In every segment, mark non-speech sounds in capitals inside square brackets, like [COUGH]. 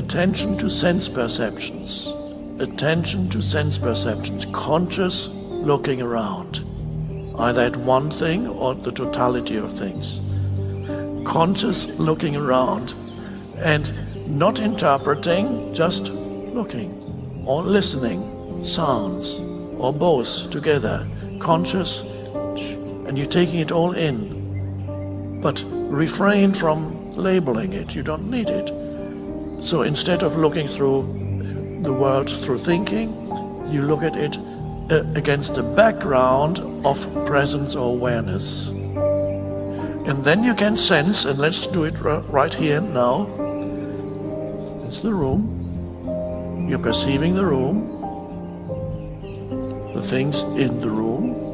attention to sense perceptions. Attention to sense perceptions, conscious looking around, either at one thing or the totality of things. Conscious looking around and not interpreting, just looking or listening, sounds or both together, conscious, and you're taking it all in. But refrain from labeling it, you don't need it. So instead of looking through the world through thinking, you look at it uh, against the background of presence or awareness. And then you can sense, and let's do it right here and now. It's the room. You're perceiving the room, the things in the room.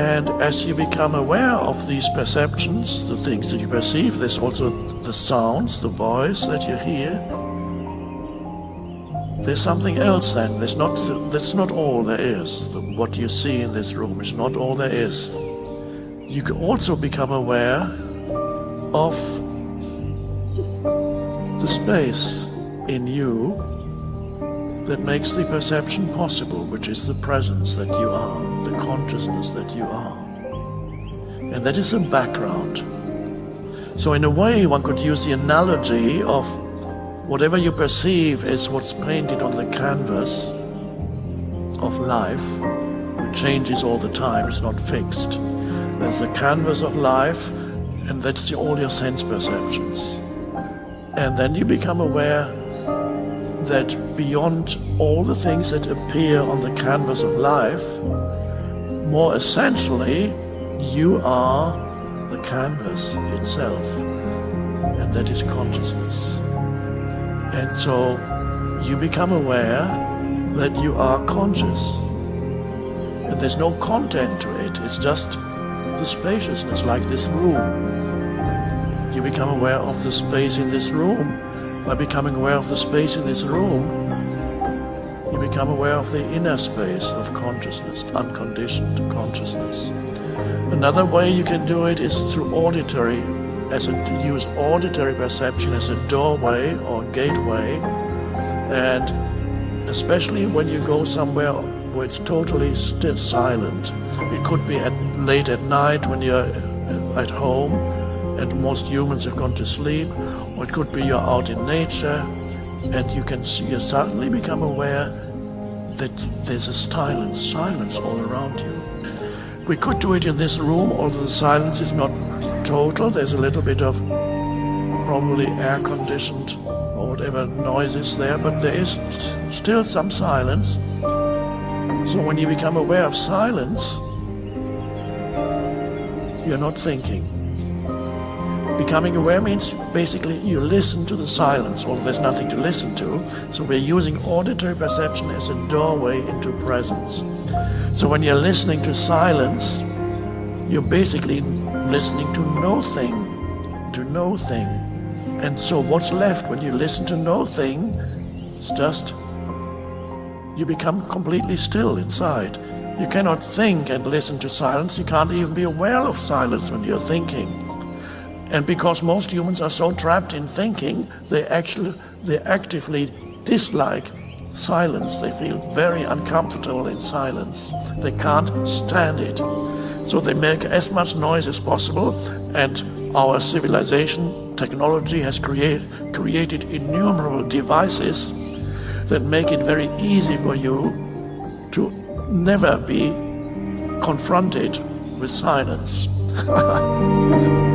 And as you become aware of these perceptions, the things that you perceive, there's also the sounds, the voice that you hear. There's something else then. There's not, that's not all there is. What you see in this room is not all there is. You can also become aware of the space in you that makes the perception possible, which is the presence that you are, the consciousness that you are. And that is a background. So in a way, one could use the analogy of whatever you perceive as what's painted on the canvas of life, which changes all the time, it's not fixed. There's a canvas of life, and that's all your sense perceptions. And then you become aware that beyond all the things that appear on the canvas of life, more essentially, you are the canvas itself, and that is consciousness. And so you become aware that you are conscious. And there's no content to it, it's just the spaciousness, like this room. You become aware of the space in this room. By becoming aware of the space in this room, you become aware of the inner space of consciousness, unconditioned consciousness. Another way you can do it is through auditory as a, use auditory perception as a doorway or gateway and especially when you go somewhere where it's totally still silent. It could be at, late at night when you're at home and most humans have gone to sleep or it could be you're out in nature and you can see, you suddenly become aware that there's a silence, silence all around you. We could do it in this room, although the silence is not total. There's a little bit of probably air conditioned or whatever noise is there, but there is still some silence. So when you become aware of silence, you're not thinking. Becoming aware means basically you listen to the silence, although there's nothing to listen to. So we're using auditory perception as a doorway into presence. So when you're listening to silence, you're basically listening to nothing, to nothing. And so what's left when you listen to nothing is just, you become completely still inside. You cannot think and listen to silence. You can't even be aware of silence when you're thinking. And because most humans are so trapped in thinking, they actually, they actively dislike silence. They feel very uncomfortable in silence. They can't stand it. So they make as much noise as possible and our civilization, technology has create, created innumerable devices that make it very easy for you to never be confronted with silence. [LAUGHS]